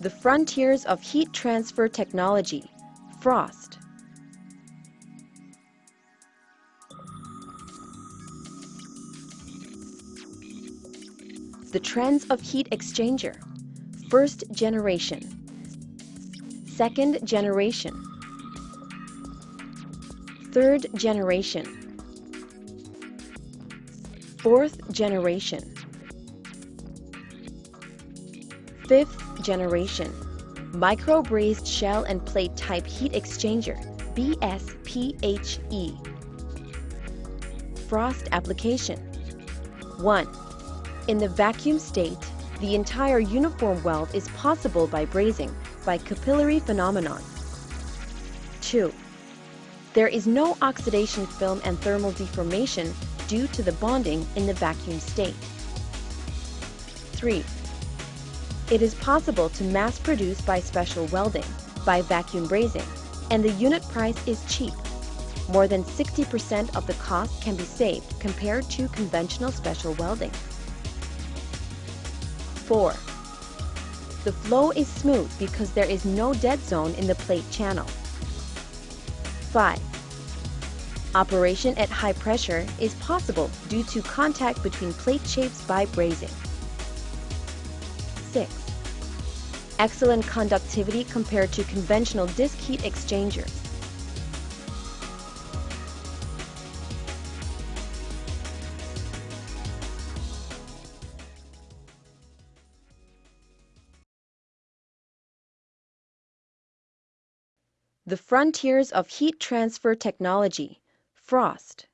The Frontiers of Heat Transfer Technology, FROST. The Trends of Heat Exchanger, First Generation, Second Generation, Third Generation, Fourth Generation, Fifth generation, micro brazed shell and plate type heat exchanger, BSPHE. Frost application. 1. In the vacuum state, the entire uniform weld is possible by brazing by capillary phenomenon. 2. There is no oxidation film and thermal deformation due to the bonding in the vacuum state. 3. It is possible to mass produce by special welding, by vacuum brazing, and the unit price is cheap. More than 60% of the cost can be saved compared to conventional special welding. 4. The flow is smooth because there is no dead zone in the plate channel. 5. Operation at high pressure is possible due to contact between plate shapes by brazing. 6. Excellent conductivity compared to conventional disk heat exchangers. The Frontiers of Heat Transfer Technology, FROST.